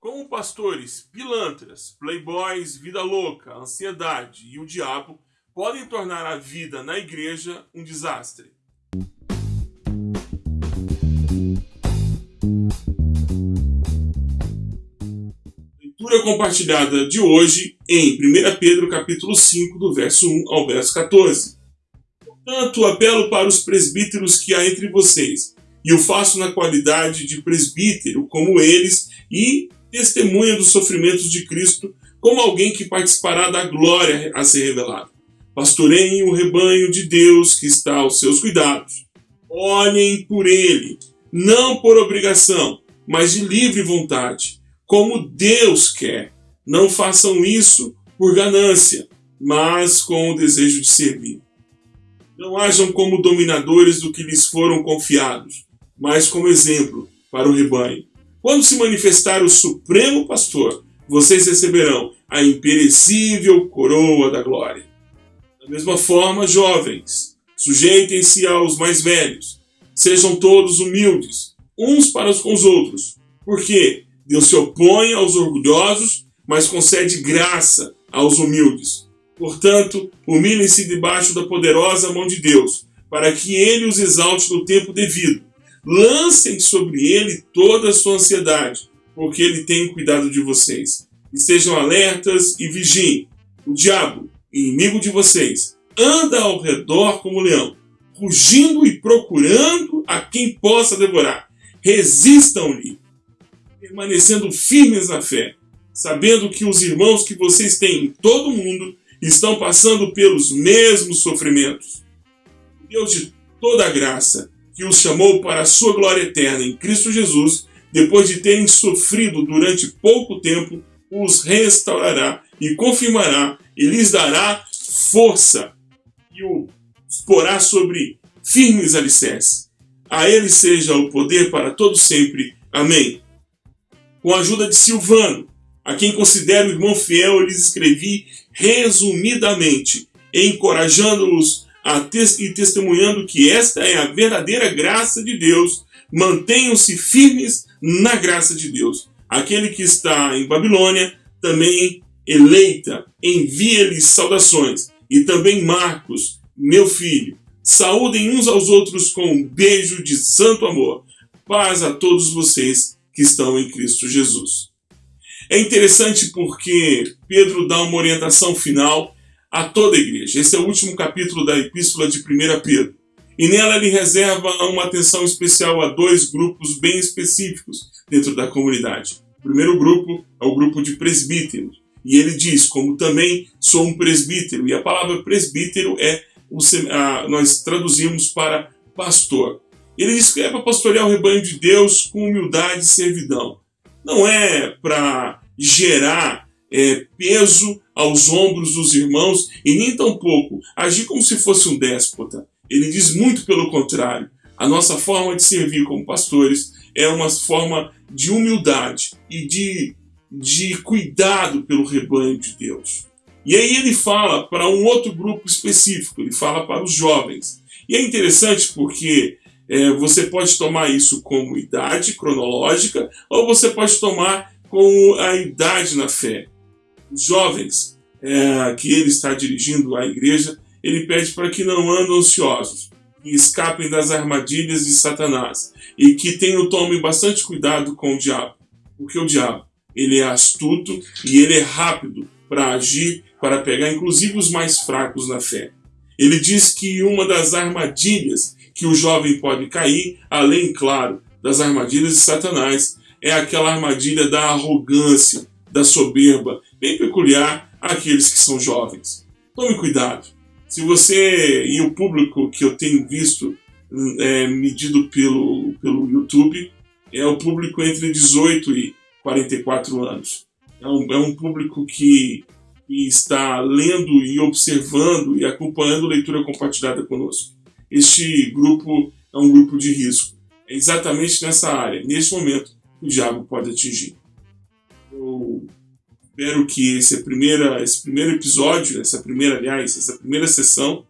Como pastores, pilantras, playboys, vida louca, ansiedade e o diabo podem tornar a vida na igreja um desastre. Leitura compartilhada de hoje em 1 Pedro capítulo 5, do verso 1 ao verso 14. Portanto, apelo para os presbíteros que há entre vocês, e o faço na qualidade de presbítero, como eles, e testemunha dos sofrimentos de Cristo, como alguém que participará da glória a ser revelada. Pastoreiem o rebanho de Deus que está aos seus cuidados. Olhem por ele, não por obrigação, mas de livre vontade, como Deus quer. Não façam isso por ganância, mas com o desejo de servir. Não hajam como dominadores do que lhes foram confiados, mas como exemplo para o rebanho. Quando se manifestar o Supremo Pastor, vocês receberão a imperecível coroa da glória. Da mesma forma, jovens, sujeitem-se aos mais velhos. Sejam todos humildes, uns para com os outros, porque Deus se opõe aos orgulhosos, mas concede graça aos humildes. Portanto, humilhem-se debaixo da poderosa mão de Deus, para que ele os exalte no tempo devido. Lancem sobre ele toda a sua ansiedade, porque ele tem cuidado de vocês. E sejam alertas e vigiem. O diabo, inimigo de vocês, anda ao redor como leão, rugindo e procurando a quem possa devorar. Resistam-lhe, permanecendo firmes na fé, sabendo que os irmãos que vocês têm em todo o mundo estão passando pelos mesmos sofrimentos. Deus de toda graça, que os chamou para a sua glória eterna em Cristo Jesus, depois de terem sofrido durante pouco tempo, os restaurará e confirmará e lhes dará força e o porá sobre firmes alicerces. A ele seja o poder para todo sempre. Amém. Com a ajuda de Silvano, a quem considero irmão fiel, eu lhes escrevi resumidamente, encorajando-os e testemunhando que esta é a verdadeira graça de Deus. Mantenham-se firmes na graça de Deus. Aquele que está em Babilônia também eleita, envia-lhes saudações. E também Marcos, meu filho. Saúdem uns aos outros com um beijo de santo amor. Paz a todos vocês que estão em Cristo Jesus. É interessante porque Pedro dá uma orientação final a toda a igreja. Esse é o último capítulo da epístola de 1 Pedro. E nela ele reserva uma atenção especial a dois grupos bem específicos dentro da comunidade. O primeiro grupo é o grupo de presbíteros. E ele diz, como também sou um presbítero. E a palavra presbítero é, o, a, nós traduzimos para pastor. Ele diz que é para pastorear o rebanho de Deus com humildade e servidão. Não é para gerar é, peso aos ombros dos irmãos e nem tampouco agir como se fosse um déspota. Ele diz muito pelo contrário. A nossa forma de servir como pastores é uma forma de humildade e de, de cuidado pelo rebanho de Deus. E aí ele fala para um outro grupo específico, ele fala para os jovens. E é interessante porque é, você pode tomar isso como idade cronológica ou você pode tomar como a idade na fé. Os jovens é, que ele está dirigindo à igreja, ele pede para que não andem ansiosos, que escapem das armadilhas de Satanás e que tenham tome bastante cuidado com o diabo, porque o diabo ele é astuto e ele é rápido para agir, para pegar inclusive os mais fracos na fé. Ele diz que uma das armadilhas que o jovem pode cair, além, claro, das armadilhas de Satanás, é aquela armadilha da arrogância, da soberba, bem peculiar àqueles que são jovens. Tome cuidado. Se você e o público que eu tenho visto é, medido pelo, pelo YouTube é o público entre 18 e 44 anos. É um, é um público que, que está lendo e observando e acompanhando leitura compartilhada conosco este grupo é um grupo de risco. É exatamente nessa área, neste momento, que o diabo pode atingir. Eu espero que esse, primeira, esse primeiro episódio, essa primeira, aliás, essa primeira sessão,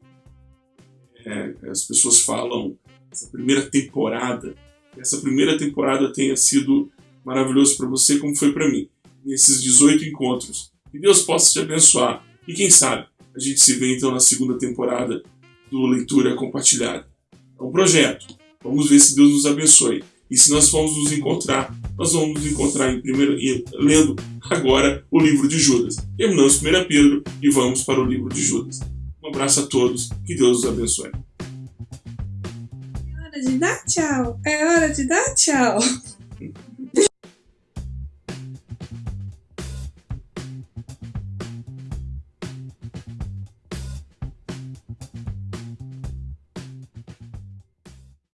é, as pessoas falam essa primeira temporada, essa primeira temporada tenha sido maravilhoso para você como foi para mim, nesses 18 encontros. Que Deus possa te abençoar. E quem sabe a gente se vê então na segunda temporada do Leitura Compartilhada. É um projeto. Vamos ver se Deus nos abençoe. E se nós formos nos encontrar, nós vamos nos encontrar em primeiro, lendo agora o livro de Judas. Terminamos 1 Pedro e vamos para o livro de Judas. Um abraço a todos, que Deus os abençoe. É hora de dar tchau. É hora de dar tchau.